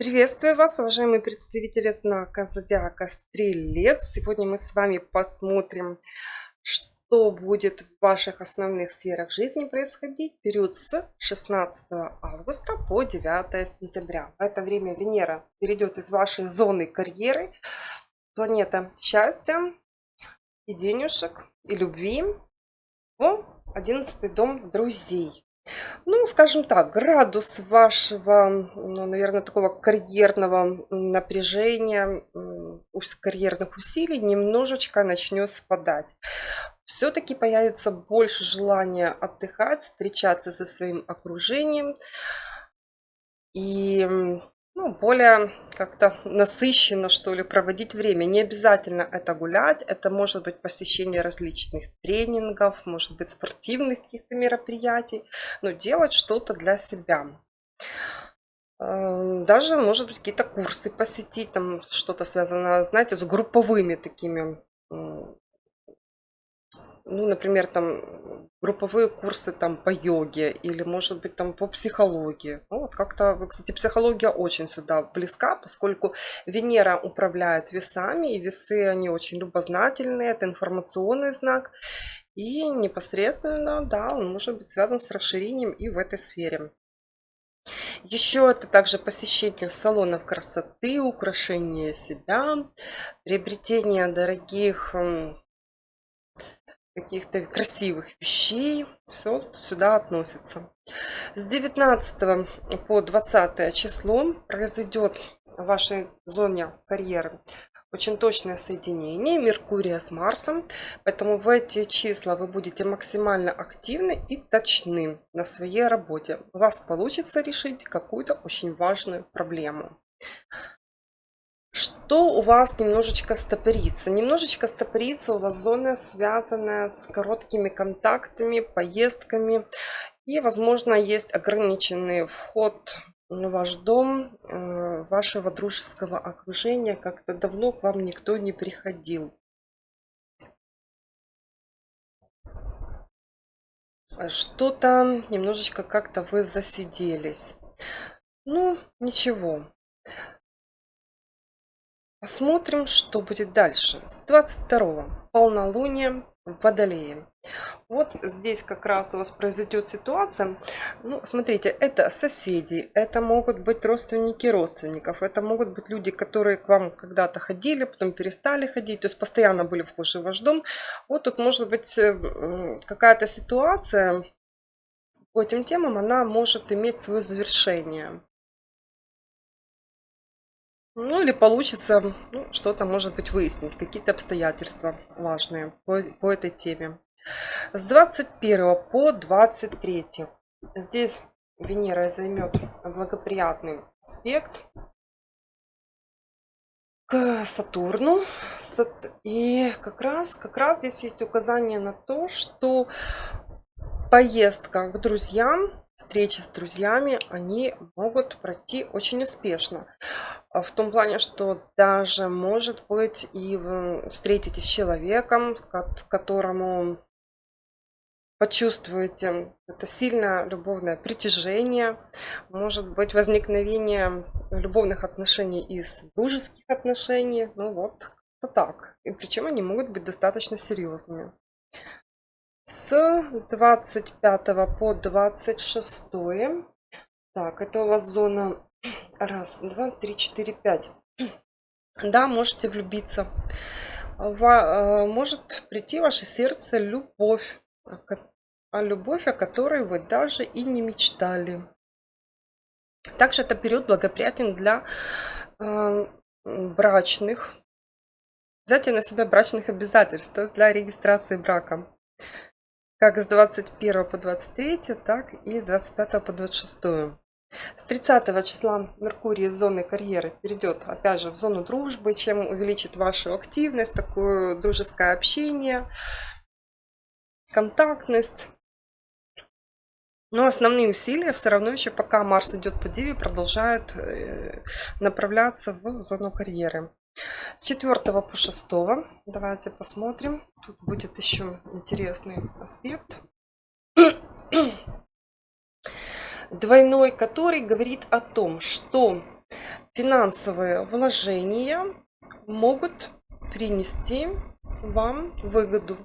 Приветствую вас, уважаемые представители знака Зодиака Стрелец. Сегодня мы с вами посмотрим, что будет в ваших основных сферах жизни происходить период с 16 августа по 9 сентября. В это время Венера перейдет из вашей зоны карьеры, планета счастья и денежек, и любви в 11 дом друзей. Ну, скажем так, градус вашего, ну, наверное, такого карьерного напряжения, карьерных усилий немножечко начнет спадать. Все-таки появится больше желания отдыхать, встречаться со своим окружением. И ну, более как-то насыщенно, что ли, проводить время. Не обязательно это гулять, это может быть посещение различных тренингов, может быть спортивных каких-то мероприятий, но делать что-то для себя. Эм, даже, может быть, какие-то курсы посетить, там что-то связанное, знаете, с групповыми такими ну, например, там групповые курсы там по йоге или, может быть, там по психологии. Ну, вот как-то, кстати, психология очень сюда близка, поскольку Венера управляет весами, и весы, они очень любознательные, это информационный знак. И непосредственно, да, он может быть связан с расширением и в этой сфере. Еще это также посещение салонов красоты, украшение себя, приобретение дорогих каких-то красивых вещей. Все сюда относится. С 19 по 20 число произойдет в вашей зоне карьеры очень точное соединение Меркурия с Марсом. Поэтому в эти числа вы будете максимально активны и точны на своей работе. У вас получится решить какую-то очень важную проблему что у вас немножечко стопорится? Немножечко стопорится у вас зона, связанная с короткими контактами, поездками. И, возможно, есть ограниченный вход в ваш дом, э, вашего дружеского окружения. Как-то давно к вам никто не приходил. Что-то немножечко как-то вы засиделись. Ну, ничего. Посмотрим, что будет дальше. С 22 полнолуние в Водолее. Вот здесь как раз у вас произойдет ситуация. Ну, смотрите, это соседи, это могут быть родственники родственников, это могут быть люди, которые к вам когда-то ходили, потом перестали ходить, то есть постоянно были вхожи в ваш дом. Вот тут может быть э, какая-то ситуация по этим темам, она может иметь свое завершение. Ну или получится ну, что-то, может быть, выяснить, какие-то обстоятельства важные по, по этой теме. С 21 по 23. Здесь Венера займет благоприятный аспект к Сатурну. И как раз, как раз здесь есть указание на то, что поездка к друзьям встречи с друзьями, они могут пройти очень успешно. А в том плане, что даже может быть и встретитесь с человеком, которому почувствуете это сильное любовное притяжение, может быть возникновение любовных отношений из дружеских отношений, ну вот, так. И причем они могут быть достаточно серьезными с 25 по 26 так это у вас зона раз два три четыре пять. Да можете влюбиться. Э, может прийти в ваше сердце любовь а любовь о которой вы даже и не мечтали. Также это период благоприятен для э, брачных взятия на себя брачных обязательств для регистрации брака как с 21 по 23, так и 25 по 26. С 30 числа Меркурий из зоны карьеры перейдет опять же в зону дружбы, чем увеличит вашу активность, такое дружеское общение, контактность. Но основные усилия все равно еще пока Марс идет по Диве продолжают э, направляться в зону карьеры. С 4 по 6 давайте посмотрим. Тут будет еще интересный аспект. Двойной, который говорит о том, что финансовые вложения могут принести вам выгоду.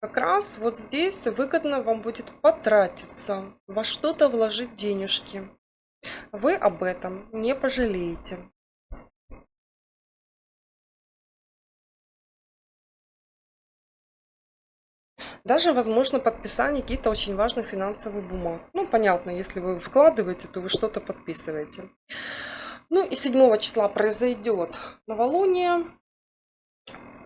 Как раз вот здесь выгодно вам будет потратиться, во что-то вложить денежки. Вы об этом не пожалеете. Даже возможно подписание каких-то очень важных финансовых бумаг. Ну, понятно, если вы вкладываете, то вы что-то подписываете. Ну и 7 числа произойдет новолуние.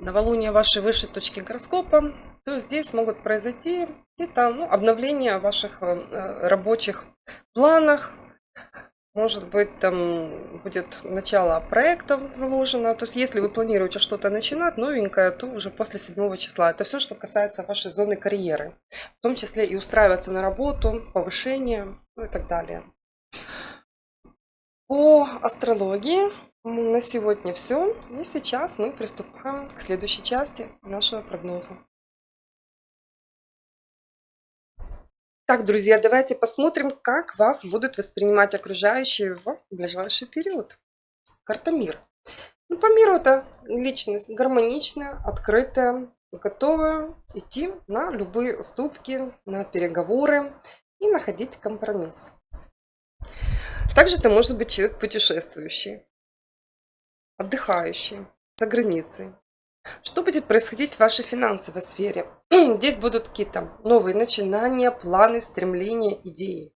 Новолуние вашей высшей точки гороскопа. То здесь могут произойти какие-то ну, обновления ваших э, рабочих планах, может быть, там будет начало проекта заложено. То есть, если вы планируете что-то начинать новенькое, то уже после 7 числа. Это все, что касается вашей зоны карьеры. В том числе и устраиваться на работу, повышение ну и так далее. По астрологии на сегодня все. И сейчас мы приступаем к следующей части нашего прогноза. Так, друзья, давайте посмотрим, как вас будут воспринимать окружающие в ближайший период. Карта мир. Ну, по миру это личность гармоничная, открытая, готовая идти на любые уступки, на переговоры и находить компромисс. Также это может быть человек путешествующий, отдыхающий за границей, что будет происходить в вашей финансовой сфере? Здесь будут какие-то новые начинания, планы, стремления, идеи.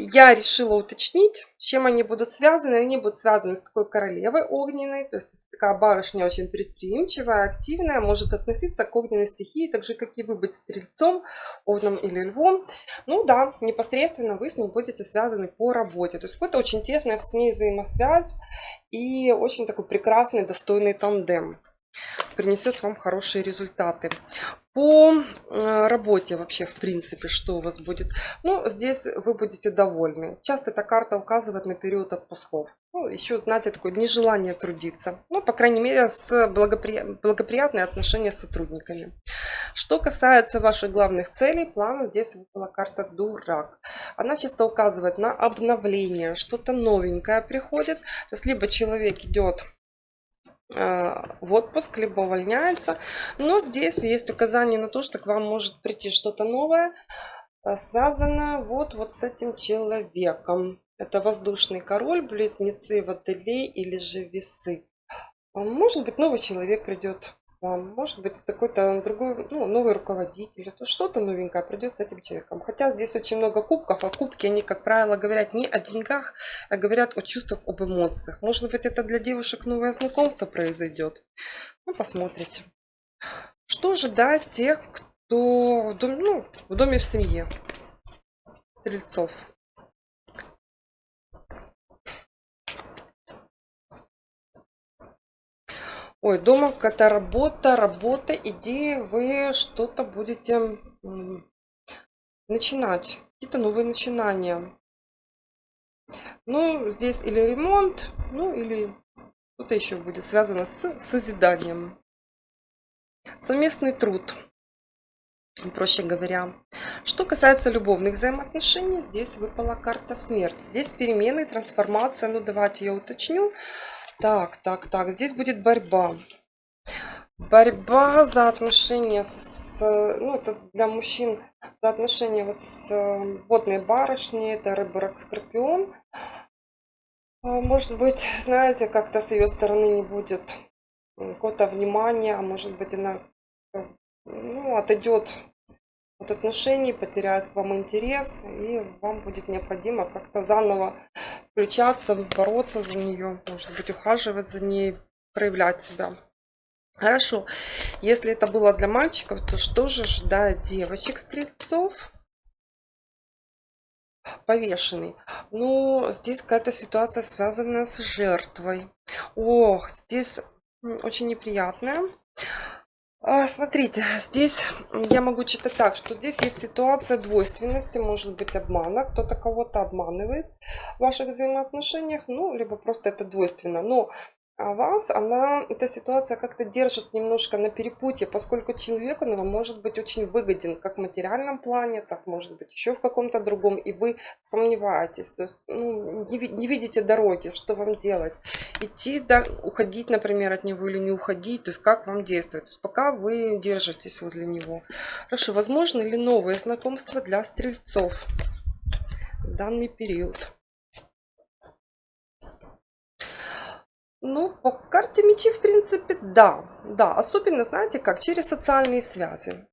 Я решила уточнить, с чем они будут связаны. Они будут связаны с такой королевой огненной, то есть такая барышня очень предприимчивая, активная, может относиться к огненной стихии, так же, как и вы быть стрельцом, овном или львом. Ну да, непосредственно вы с ней будете связаны по работе. То есть какой-то очень тесная с ней взаимосвязь и очень такой прекрасный, достойный тандем принесет вам хорошие результаты. По э, работе вообще, в принципе, что у вас будет? Ну, здесь вы будете довольны. Часто эта карта указывает на период отпусков. Ну, еще, знаете, такое нежелание трудиться. Ну, по крайней мере, с благопри... благоприятные отношения с сотрудниками. Что касается ваших главных целей, плана, здесь выпала карта Дурак. Она часто указывает на обновление, что-то новенькое приходит. То есть, либо человек идет в отпуск, либо увольняется. Но здесь есть указание на то, что к вам может прийти что-то новое, э, связанное вот, вот с этим человеком. Это воздушный король, близнецы, водолей или же весы. Может быть, новый человек придет. Может быть, какой-то другой, ну, новый руководитель. То что-то новенькое придет с этим человеком. Хотя здесь очень много кубков, а кубки, они, как правило, говорят не о деньгах, а говорят о чувствах, об эмоциях. Может быть, это для девушек новое знакомство произойдет. Ну, посмотрите. Что ожидать тех, кто в доме, ну, в доме в семье? Стрельцов. Ой, дома какая-то работа, работа, идеи, вы что-то будете начинать, какие-то новые начинания. Ну, здесь или ремонт, ну, или что-то еще будет связано с созиданием. Совместный труд, проще говоря. Что касается любовных взаимоотношений, здесь выпала карта смерть. Здесь перемены, трансформация, ну, давайте я уточню. Так, так, так. Здесь будет борьба. Борьба за отношения с... Ну, это для мужчин за отношения вот с э, водной барышней. Это рыба, рак, скорпион. А, может быть, знаете, как-то с ее стороны не будет какого-то внимания. А может быть, она ну, отойдет от отношений, потеряет к вам интерес. И вам будет необходимо как-то заново включаться, бороться за нее, может быть, ухаживать за ней, проявлять себя. Хорошо. Если это было для мальчиков, то что же ждать девочек-стрельцов? Повешенный. Ну, здесь какая-то ситуация связанная с жертвой. Ох, здесь очень неприятная. А, смотрите, здесь я могу читать так, что здесь есть ситуация двойственности, может быть обмана, кто-то кого-то обманывает в ваших взаимоотношениях, ну, либо просто это двойственно. Но А вас она, эта ситуация как-то держит немножко на перепутье, поскольку человек, он вам может быть очень выгоден как в материальном плане, так может быть еще в каком-то другом, и вы сомневаетесь, то есть ну, не, не видите дороги, что вам делать. Идти, да, уходить, например, от него или не уходить, то есть как вам действовать. То есть пока вы держитесь возле него. Хорошо, возможно ли новые знакомства для стрельцов в данный период? Ну, по карте мечи, в принципе, да. Да, особенно, знаете, как через социальные связи.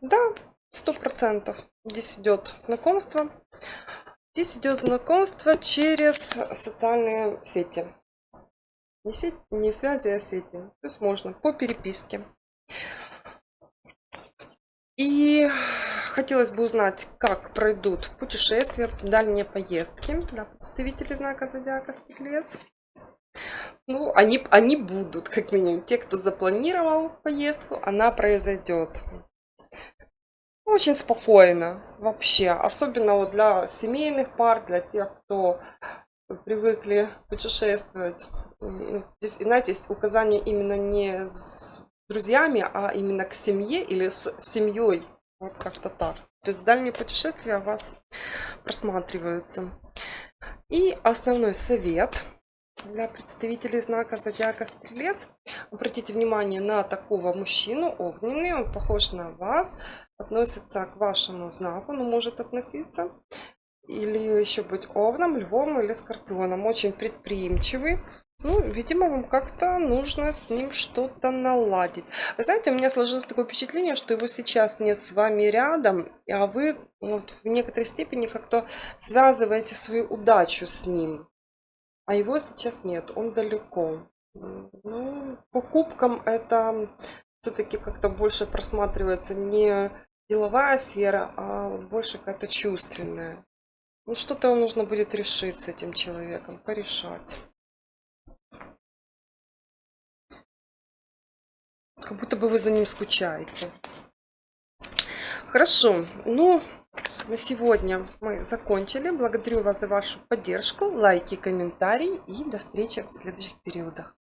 Да, сто процентов. Здесь идет знакомство. Здесь идет знакомство через социальные сети. Не, сеть, не связи, а сети. То есть можно по переписке. И хотелось бы узнать, как пройдут путешествия, дальние поездки для представителей знака Зодиака Стрелец. Ну, они, они будут, как минимум. Те, кто запланировал поездку, она произойдет. Очень спокойно вообще. Особенно вот для семейных пар, для тех, кто привыкли путешествовать. Здесь, знаете, есть указание именно не с друзьями, а именно к семье или с семьей. Вот как-то так. То есть дальние путешествия у вас просматриваются. И основной совет – для представителей знака зодиака стрелец обратите внимание на такого мужчину огненный он похож на вас относится к вашему знаку но может относиться или еще быть овном львом или скорпионом очень предприимчивый ну, видимо, вам как-то нужно с ним что-то наладить. Вы знаете, у меня сложилось такое впечатление, что его сейчас нет с вами рядом, а вы вот, в некоторой степени как-то связываете свою удачу с ним. А его сейчас нет, он далеко. Ну, покупкам это все-таки как-то больше просматривается не деловая сфера, а больше какая-то чувственная. Ну, что-то нужно будет решить с этим человеком, порешать. Как будто бы вы за ним скучаете. Хорошо, ну, на сегодня мы закончили. Благодарю вас за вашу поддержку, лайки, комментарии и до встречи в следующих периодах.